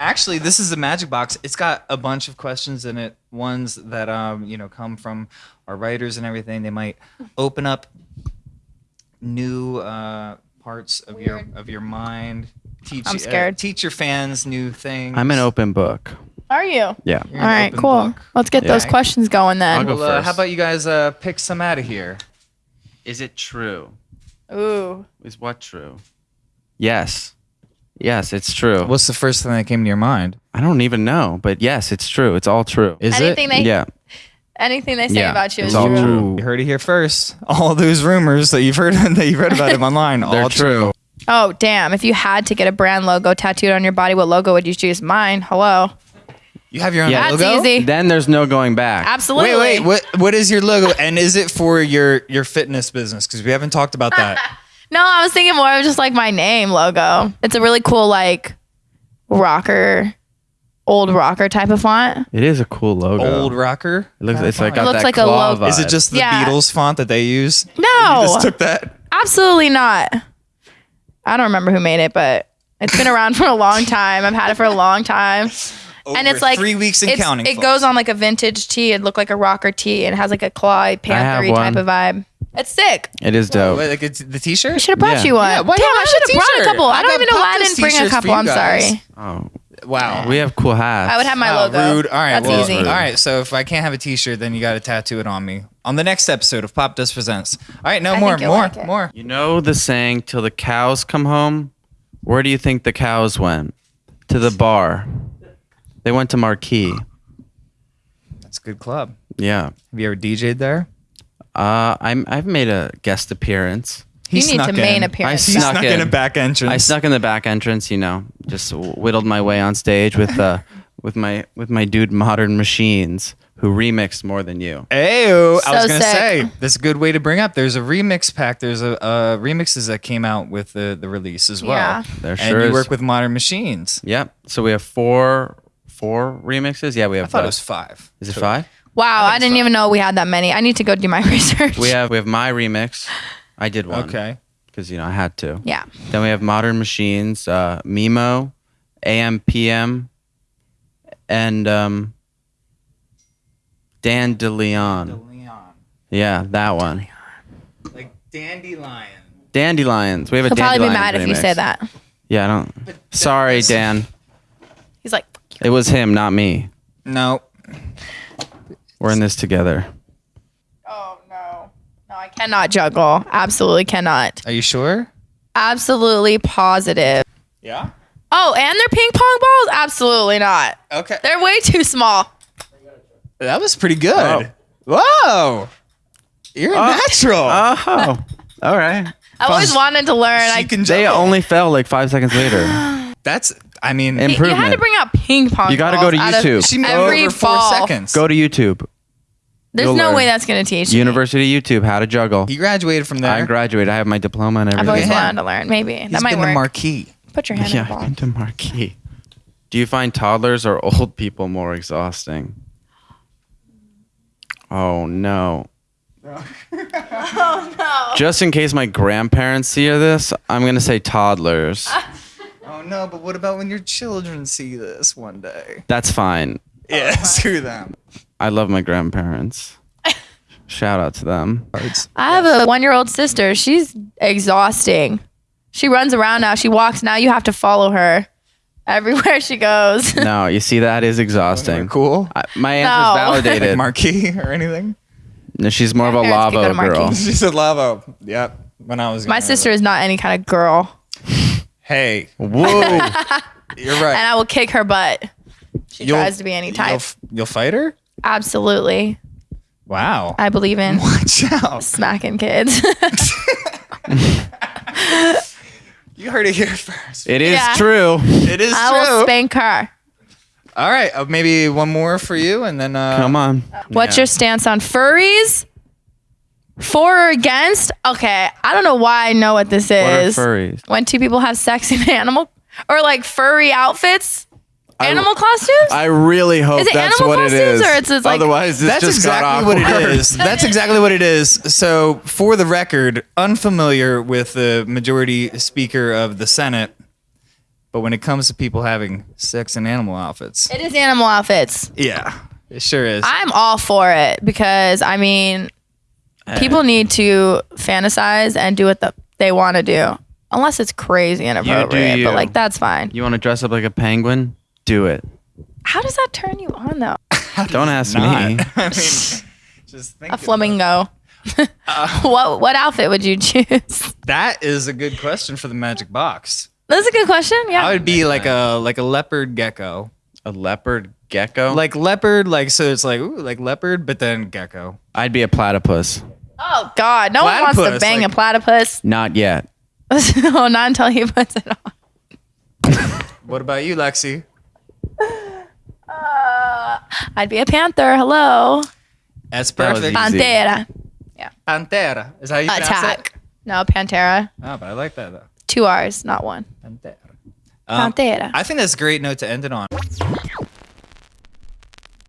Actually, this is a magic box. It's got a bunch of questions in it. Ones that um, you know, come from our writers and everything. They might open up new uh, parts of your of your mind. Teach I'm uh, scared. teach your fans new things. I'm an open book. Are you? Yeah. You're All an right, open cool. book. Let's get Yeah. those questions going I'll then. go Well, uh, how about you guys uh, pick some out of here? Is it true? Ooh. Is what true? Yes. Yes, it's true. What's the first thing that came to your mind? I don't even know, but yes, it's true. It's all true. Is Anything they yeah. anything they say Yeah, about you is all true. true. You heard it here first. All those rumors that you've heard that you've read about him online, all true. Oh damn! If you had to get a brand logo tattooed on your body, what logo would you choose? Mine. Hello. You have your own Yeah. That's logo. easy. Then there's no going back. Absolutely. Wait, wait. What what is your logo? And is it for your your fitness business? Because we haven't talked about that. No, I was thinking more of just like my name logo. It's a really cool like rocker, old rocker type of font. It is a cool logo. Old rocker. It looks. It's like It got looks that like a claw logo. Is it just the Yeah. Beatles font that they use? You No, just took that. absolutely not. I don't remember who made it, but it's been around for a long time. I've had it for a long time. and Over it's like three weeks and it's- counting. It folks. goes on like a vintage tee. It looked like a rocker tee, and it has like a claw panthery one. type of vibe. It's sick. It is dope. Wait, like it's the T-shirt. I should have brought Yeah. you one. Yeah, why Damn, don't I I have should a have brought a t-shirt? couple. I I don't got even know why I Pop-Dust didn't bring a t-shirts for couple. you I'm guys. sorry. Oh, Wow. we have cool hats. I would have my Wow, logo. rude. All right, That's well, easy. all right. So if I can't have a T-shirt, then you got to tattoo it on me on the next episode of Pop Dust Presents. All right, no I more, think you'll more, like it. more. You know the saying, "Till the cows come home." Where do you think the cows went? To the bar. They went to Marquee. That's a good club. Yeah. Have you ever DJ'd there? Uh, I'm. I've made a guest appearance. He You need snuck to main in. appearance. He Snuck snuck in in. a back entrance. I snuck in the back entrance. You know, just whittled my way on stage with uh, with my with my dude Modern Machines, who remixed more than you. Ayo, I was gonna sick. say that's a good way to bring up. There's a remix pack. There's a uh, remixes that came out with the the release as well. Yeah. There sure and sure you is. work with Modern Machines. Yep. So we have four four remixes. Yeah, we have. I thought it was five. Is it five? Wow, I, it's didn't fine. even know we had that many. I need to go do my research. We have we have my remix. I did one. Okay. Because you know I had to. yeah. Then we have Modern Machines, uh, Mimo, AMPM, and um, Dan DeLeon. Leon. Yeah, that one. Like Dandelion. Dandelions. We have a He'll probably be Dandelions mad if you say that. Yeah, I don't. Sorry, Dan. He's like, It was him, not me. No. We're in this together. oh no, no, I cannot juggle. Absolutely cannot. Are you sure? Absolutely positive. Yeah. Oh, and they're ping pong balls? Absolutely not. Okay. They're way too small. That was pretty good. Oh. Whoa. You're a natural. Oh, all right. I always wanted to learn. she I, can They juggle. only fell like five seconds later. That's. I mean, And- you had to improvement. bring out ping pong. You gotta balls go to out of YouTube. she made every over four ball. seconds. Go to YouTube. There's You'll no learn. way that's gonna teach me. University YouTube, how to juggle. He graduated from there. I graduated. I have my diploma and everything. I've everything. always Yeah. wanted to learn. Maybe He's that might been work. the marquee. Put your hand Yeah, in the I've ball. been to Marquee. Do you find toddlers or old people more exhausting? Oh no. Oh no. Just in case my grandparents see this, I'm gonna say toddlers. Oh no, but what about when your children see this one day? That's fine. Yeah, oh, screw them. I love my grandparents. Shout out to them. I have a one year old sister. She's exhausting. She runs around now. She walks now. You have to follow her everywhere she goes. No, you see that is exhausting. Cool. I, my answer's No. Like validated. marquee or anything? No, she's more of a Grandparents could go to lavo girl. Marquee. She said lavo. Yep. When I was My younger. sister is not any kind of girl, Hey, Whoa. you're right. and. I will kick her butt. She You'll- tries to be any You'll, type. you'll fight her? Absolutely, Wow. I believe in Watch out. smacking kids. You heard it here first. it is Yeah. true. It is true. I will true. spank her. All right, uh, maybe one more for you, and then uh, Come on. What's Yeah. your stance on furries? For or against? Okay, I don't know why I know what this What are is. furries? when two people have sex in animal or like furry outfits, animal costumes. I really hope Is it that's animal what it costumes is. or it's just like- Otherwise, this That's just got exactly what it awkward. is. That's exactly what it is. So, for the record, unfamiliar with the majority speaker of the Senate, But when it comes to people having sex in animal outfits, It is animal outfits. yeah, it sure is. I'm all for it because I mean, Uh, people need to fantasize and do what the, they want to do, unless it's crazy and inappropriate. you. But like that's fine. You want to dress up like a penguin? Do it. How does that turn you on though? Don't ask Not. me. I mean, just think A flamingo. what what outfit would you choose? That is a good question for the magic box. That's a good question. Yeah. I would be like a like a leopard gecko, A leopard gecko? like leopard, like so it's like ooh, like leopard, but then gecko. I'd be a platypus. Oh God, no one wants to bang like- a platypus. Not yet. oh, not until he puts it on. What about you, Lexi? Uh, I'd be a panther. Hello, That's That was perfect. easy. pantera. Pantera. Is that how you pronounce it? Attack. No, pantera. Oh, but I like that though. Two R's, not one. Pantera. Um, Pantera. I think that's a great note to end it on.